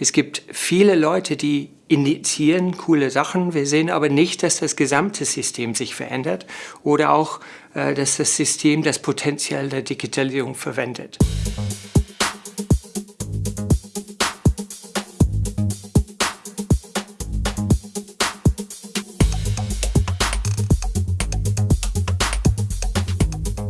Es gibt viele Leute, die initiieren coole Sachen. Wir sehen aber nicht, dass das gesamte System sich verändert oder auch, äh, dass das System das Potenzial der Digitalisierung verwendet.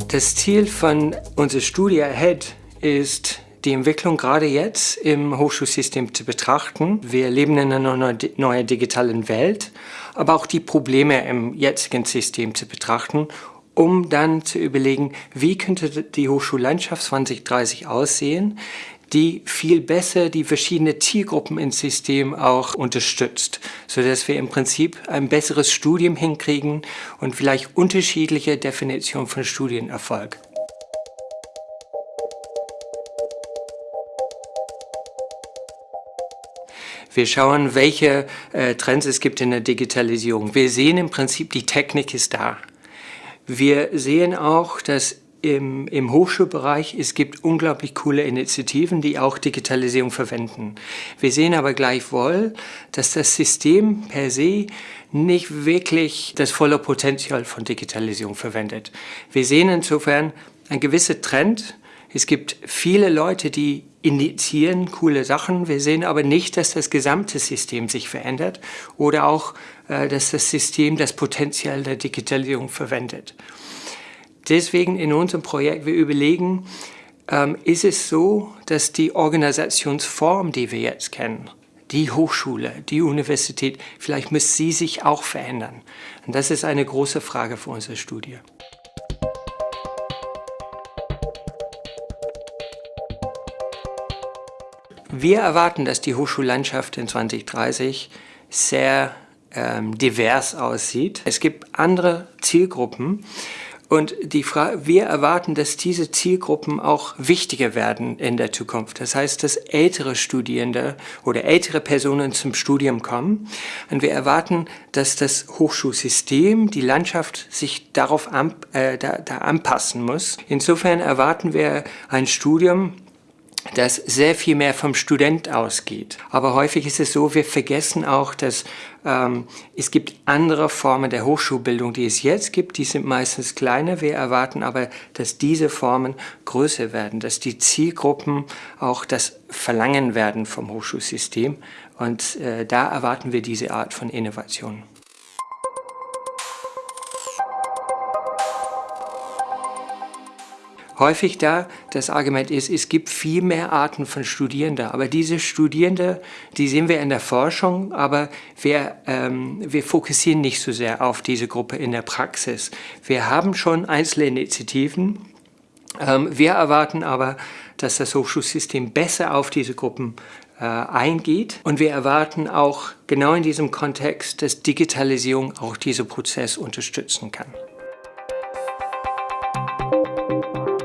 Das Ziel von unserer Studie AHEAD ist, die Entwicklung gerade jetzt im Hochschulsystem zu betrachten. Wir leben in einer neuen digitalen Welt, aber auch die Probleme im jetzigen System zu betrachten, um dann zu überlegen, wie könnte die Hochschullandschaft 2030 aussehen, die viel besser die verschiedenen Zielgruppen im System auch unterstützt, sodass wir im Prinzip ein besseres Studium hinkriegen und vielleicht unterschiedliche Definitionen von Studienerfolg. Wir schauen, welche äh, Trends es gibt in der Digitalisierung. Wir sehen im Prinzip, die Technik ist da. Wir sehen auch, dass im, im Hochschulbereich, es gibt unglaublich coole Initiativen, die auch Digitalisierung verwenden. Wir sehen aber gleichwohl, dass das System per se nicht wirklich das volle Potenzial von Digitalisierung verwendet. Wir sehen insofern einen gewissen Trend. Es gibt viele Leute, die initiieren coole Sachen. Wir sehen aber nicht, dass das gesamte System sich verändert oder auch, äh, dass das System das Potenzial der Digitalisierung verwendet. Deswegen in unserem Projekt, wir überlegen, ähm, ist es so, dass die Organisationsform, die wir jetzt kennen, die Hochschule, die Universität, vielleicht muss sie sich auch verändern. Und das ist eine große Frage für unsere Studie. Wir erwarten, dass die Hochschullandschaft in 2030 sehr ähm, divers aussieht. Es gibt andere Zielgruppen, und die Frage, wir erwarten, dass diese Zielgruppen auch wichtiger werden in der Zukunft. Das heißt, dass ältere Studierende oder ältere Personen zum Studium kommen. Und wir erwarten, dass das Hochschulsystem, die Landschaft sich darauf an, äh, da, da anpassen muss. Insofern erwarten wir ein Studium, das sehr viel mehr vom Student ausgeht. Aber häufig ist es so, wir vergessen auch, dass ähm, es gibt andere Formen der Hochschulbildung, die es jetzt gibt. Die sind meistens kleiner. Wir erwarten aber, dass diese Formen größer werden, dass die Zielgruppen auch das verlangen werden vom Hochschulsystem. Und äh, da erwarten wir diese Art von Innovation. häufig da das Argument ist, es gibt viel mehr Arten von Studierenden. Aber diese Studierenden, die sehen wir in der Forschung, aber wir, ähm, wir fokussieren nicht so sehr auf diese Gruppe in der Praxis. Wir haben schon einzelne Initiativen. Ähm, wir erwarten aber, dass das Hochschulsystem besser auf diese Gruppen äh, eingeht. Und wir erwarten auch genau in diesem Kontext, dass Digitalisierung auch diesen Prozess unterstützen kann. Thank you.